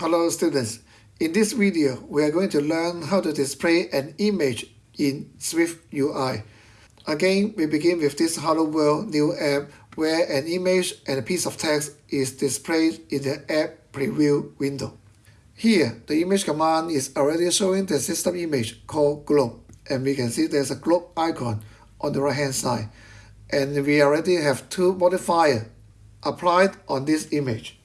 Hello students, in this video we are going to learn how to display an image in Swift UI. Again, we begin with this Hello World new app where an image and a piece of text is displayed in the app preview window. Here, the image command is already showing the system image called globe and we can see there's a globe icon on the right hand side and we already have two modifiers applied on this image.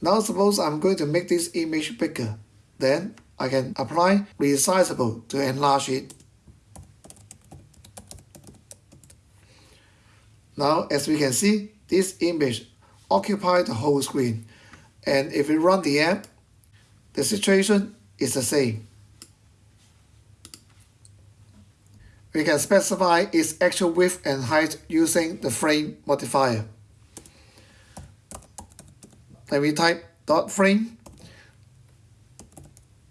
Now suppose I'm going to make this image bigger. Then I can apply resizable to enlarge it. Now as we can see, this image occupies the whole screen. And if we run the app, the situation is the same. We can specify its actual width and height using the frame modifier. Then we type dot frame.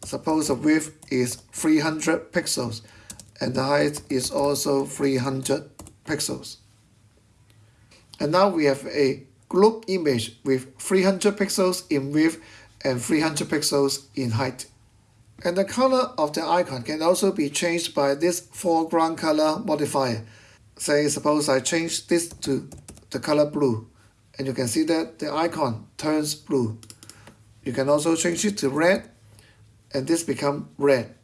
Suppose the width is 300 pixels and the height is also 300 pixels. And now we have a globe image with 300 pixels in width and 300 pixels in height. And the color of the icon can also be changed by this foreground color modifier. Say suppose I change this to the color blue and you can see that the icon turns blue. You can also change it to red and this become red.